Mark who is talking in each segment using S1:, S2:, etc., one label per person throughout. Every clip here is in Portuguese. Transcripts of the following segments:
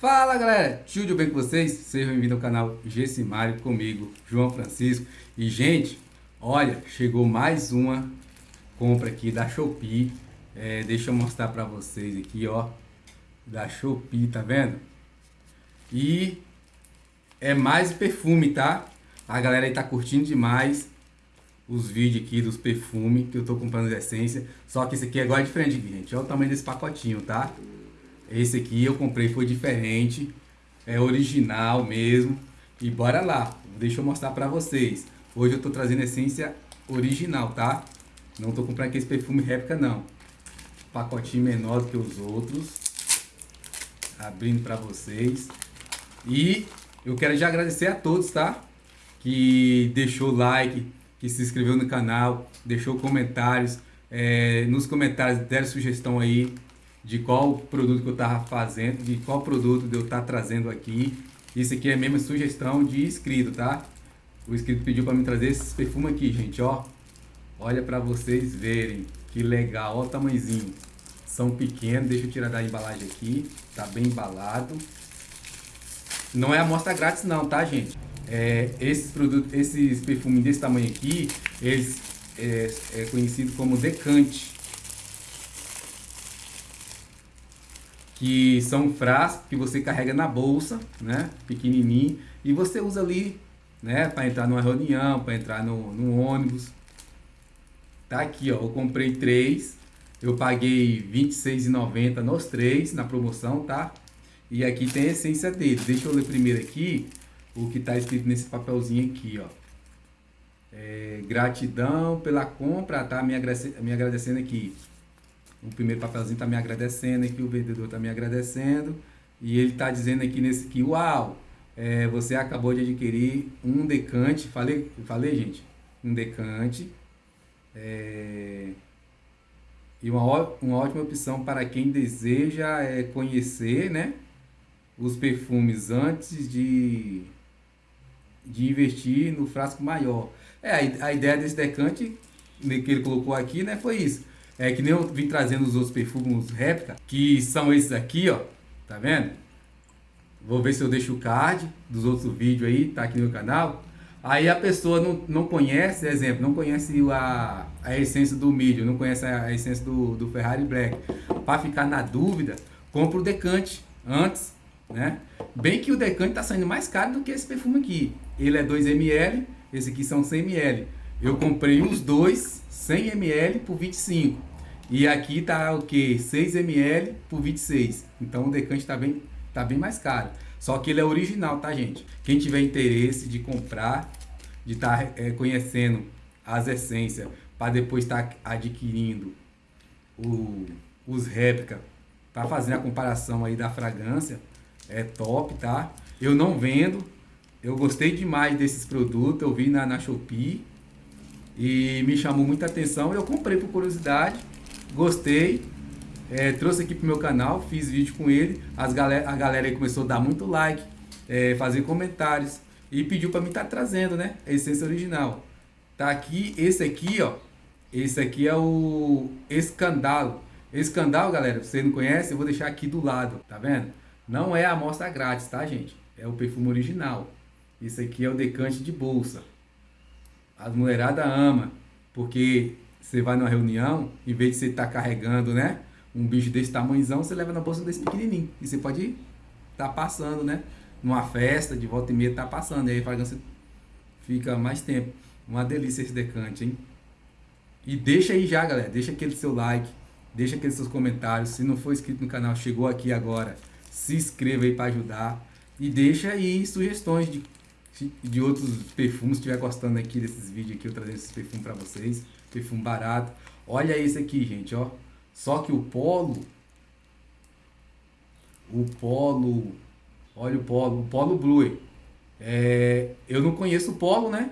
S1: Fala galera, tudo bem com vocês? Sejam bem-vindos ao canal Gessimário comigo, João Francisco. E gente, olha, chegou mais uma compra aqui da Shopee. É, deixa eu mostrar pra vocês aqui, ó, da Shopee, tá vendo? E é mais perfume, tá? A galera aí tá curtindo demais os vídeos aqui dos perfumes que eu tô comprando de essência. Só que esse aqui é igual diferente, gente. Olha o tamanho desse pacotinho, tá? Esse aqui eu comprei, foi diferente. É original mesmo. E bora lá. Deixa eu mostrar pra vocês. Hoje eu tô trazendo essência original, tá? Não tô comprando aquele perfume réplica, não. Pacotinho menor do que os outros. Abrindo pra vocês. E eu quero já agradecer a todos, tá? Que deixou like, que se inscreveu no canal, deixou comentários. É, nos comentários deram sugestão aí de qual produto que eu estava fazendo, de qual produto eu estar tá trazendo aqui. Isso aqui é mesmo sugestão de inscrito, tá? O inscrito pediu para me trazer esses perfumes aqui, gente, ó. Olha para vocês verem que legal, ó o tamanhozinho. São pequenos, deixa eu tirar da embalagem aqui, tá bem embalado. Não é amostra grátis não, tá, gente? É, esses produtos, esses perfumes desse tamanho aqui, eles é, é conhecido como decante. Que são frascos que você carrega na bolsa, né, pequenininho, e você usa ali, né, para entrar numa reunião, para entrar no, no ônibus. Tá aqui, ó, eu comprei três, eu paguei R$26,90 nos três, na promoção, tá? E aqui tem a essência dele. Deixa eu ler primeiro aqui o que está escrito nesse papelzinho aqui, ó. É, gratidão pela compra, tá? Me, me agradecendo aqui. O primeiro papelzinho está me agradecendo aqui, o vendedor está me agradecendo. E ele está dizendo aqui nesse aqui, uau, é, você acabou de adquirir um decante, falei, falei gente, um decante. É, e uma, uma ótima opção para quem deseja é, conhecer né, os perfumes antes de, de investir no frasco maior. É, a, a ideia desse decante que ele colocou aqui né, foi isso é que nem eu vim trazendo os outros perfumes réplica, que são esses aqui, ó. Tá vendo? Vou ver se eu deixo o card dos outros vídeos aí, tá aqui no canal. Aí a pessoa não, não conhece, exemplo, não conhece a, a essência do milho, não conhece a essência do, do Ferrari Black. Para ficar na dúvida, compra o decante antes, né? Bem que o decante tá saindo mais caro do que esse perfume aqui. Ele é 2ml, esse aqui são 100ml. Eu comprei os dois 100ml por 25. E aqui tá o que? 6 ml por 26. Então o decante tá bem, tá bem mais caro. Só que ele é original, tá gente? Quem tiver interesse de comprar, de estar tá, é, conhecendo as essências, para depois estar tá adquirindo o, os réplicas, para fazer a comparação aí da fragrância, é top, tá? Eu não vendo, eu gostei demais desses produtos, eu vi na, na Shopee e me chamou muita atenção, eu comprei por curiosidade gostei, é, trouxe aqui pro meu canal, fiz vídeo com ele, as galera, a galera aí começou a dar muito like, é, fazer comentários e pediu para mim estar tá trazendo, né, a essência original. Tá aqui, esse aqui, ó, esse aqui é o Escandalo. Escandalo, galera, você não conhece, eu vou deixar aqui do lado, tá vendo? Não é a amostra grátis, tá, gente? É o perfume original. Esse aqui é o decante de bolsa. As mulherada ama, porque você vai numa reunião, em vez de você estar tá carregando, né? Um bicho desse tamanhozão, você leva na bolsa desse pequenininho. E você pode estar tá passando, né? Numa festa, de volta e meia, tá passando. E aí a fragrância fica mais tempo. Uma delícia esse decante, hein? E deixa aí já, galera. Deixa aquele seu like. Deixa aqueles seus comentários. Se não for inscrito no canal, chegou aqui agora. Se inscreva aí para ajudar. E deixa aí sugestões de, de outros perfumes. Se estiver gostando aqui desses vídeos aqui, eu trazendo esses perfumes para vocês perfume barato. Olha esse aqui, gente, ó. Só que o polo, o polo, olha o polo, o polo blue. É, eu não conheço o polo, né?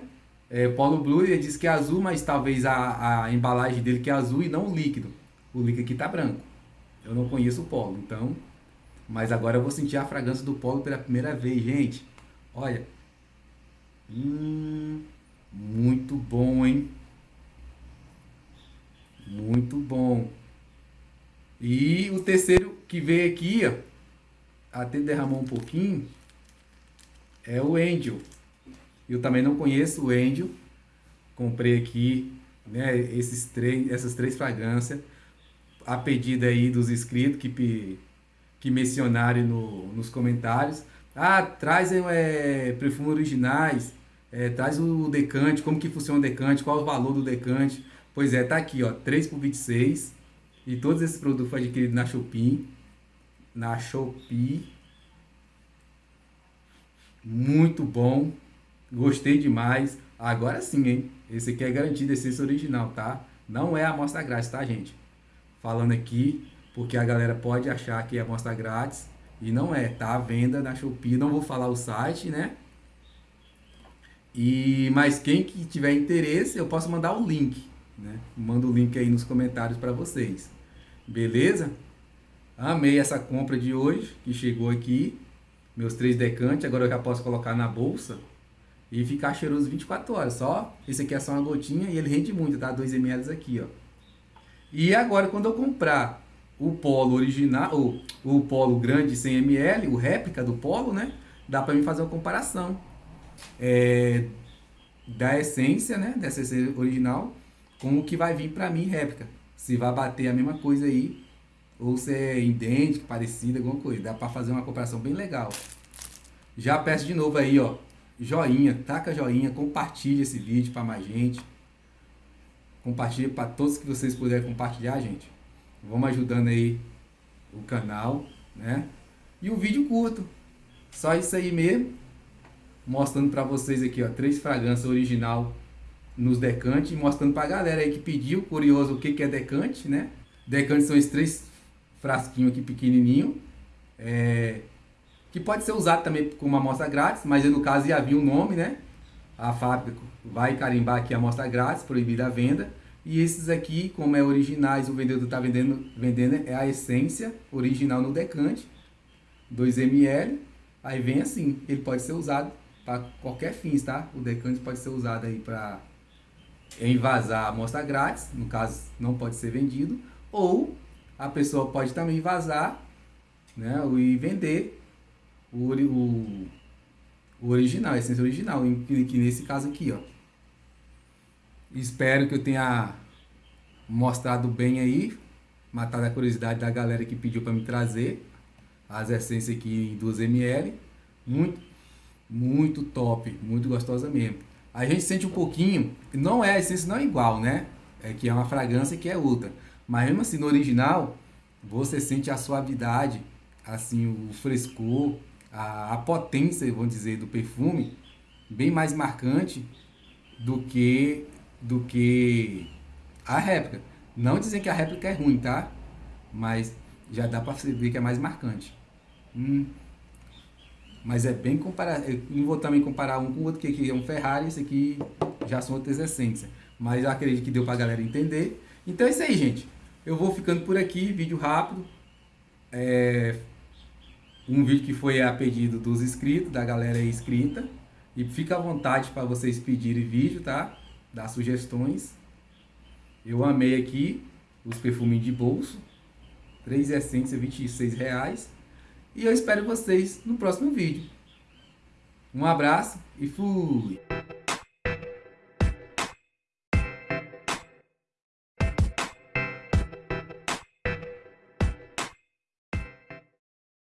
S1: É, polo blue, ele diz que é azul, mas talvez a, a embalagem dele que é azul e não o líquido. O líquido aqui tá branco. Eu não conheço o polo, então... Mas agora eu vou sentir a fragrância do polo pela primeira vez, gente. Olha. Hum, muito bom, hein? Muito bom. E o terceiro que veio aqui, ó, até derramou um pouquinho é o Angel. Eu também não conheço o Angel. Comprei aqui né, esses três, essas três fragrâncias a pedido aí dos inscritos que, que mencionaram no, nos comentários. Ah, trazem é, perfumes originais, é, traz o decante, como que funciona o decante, qual o valor do decante. Pois é, tá aqui, ó, 3 por 26. E todos esses produtos foram adquiridos na Shopee. Na Shopee. Muito bom. Gostei demais. Agora sim, hein? Esse aqui é garantido essência original, tá? Não é amostra grátis, tá, gente? Falando aqui, porque a galera pode achar que é amostra grátis. E não é, tá venda na Shopee. Não vou falar o site, né? E, mas quem que tiver interesse, eu posso mandar o link, né? Mando o link aí nos comentários para vocês. Beleza? Amei essa compra de hoje, que chegou aqui. Meus três decantes, agora eu já posso colocar na bolsa e ficar cheiroso 24 horas. Só, esse aqui é só uma gotinha e ele rende muito, tá? 2 ml aqui, ó. E agora, quando eu comprar o polo original, ou o polo grande 100 ml, o réplica do polo, né? Dá para mim fazer uma comparação é, da essência, né? Dessa essência original com o que vai vir para mim réplica. Se vai bater a mesma coisa aí ou se é idêntico, parecido, alguma coisa. Dá para fazer uma comparação bem legal. Já peço de novo aí, ó, joinha, taca joinha, compartilha esse vídeo para mais gente. Compartilha para todos que vocês puderem compartilhar, gente. Vamos ajudando aí o canal, né? E o vídeo curto. Só isso aí mesmo. Mostrando para vocês aqui, ó, três fragrâncias original nos decantes, mostrando para a galera aí que pediu, curioso, o que que é decante, né? Decantes são esses três frasquinho aqui pequenininho, é, que pode ser usado também como amostra grátis, mas no caso ia vir um nome, né? A fábrica vai carimbar aqui a amostra grátis, proibida a venda. E esses aqui, como é originais, o vendedor está vendendo, vendendo é a essência original no decante, 2 ml. Aí vem assim, ele pode ser usado para qualquer fins, tá? O decante pode ser usado aí para envasar a amostra grátis, no caso não pode ser vendido, ou a pessoa pode também vazar né, e vender o, o, o original, a essência original, que, nesse caso aqui, ó. Espero que eu tenha mostrado bem aí, matado a curiosidade da galera que pediu para me trazer as essências aqui em 2 ml. Muito, muito top, muito gostosa mesmo. A gente sente um pouquinho, não é a essência não é igual, né? É que é uma fragrância que é outra. Mas mesmo assim, no original, você sente a suavidade, assim, o frescor, a, a potência, vamos dizer, do perfume, bem mais marcante do que, do que a réplica. Não dizem que a réplica é ruim, tá? Mas já dá para ver que é mais marcante. Hum. Mas é bem comparado. Eu não vou também comparar um com o outro, que aqui é um Ferrari, esse aqui já são outras essências. Mas eu acredito que deu para a galera entender. Então é isso aí, gente. Eu vou ficando por aqui, vídeo rápido. É um vídeo que foi a pedido dos inscritos, da galera inscrita. E fica à vontade para vocês pedirem vídeo, tá? Dar sugestões. Eu amei aqui os perfumes de bolso. Três essências, 26 reais. E eu espero vocês no próximo vídeo. Um abraço e fui!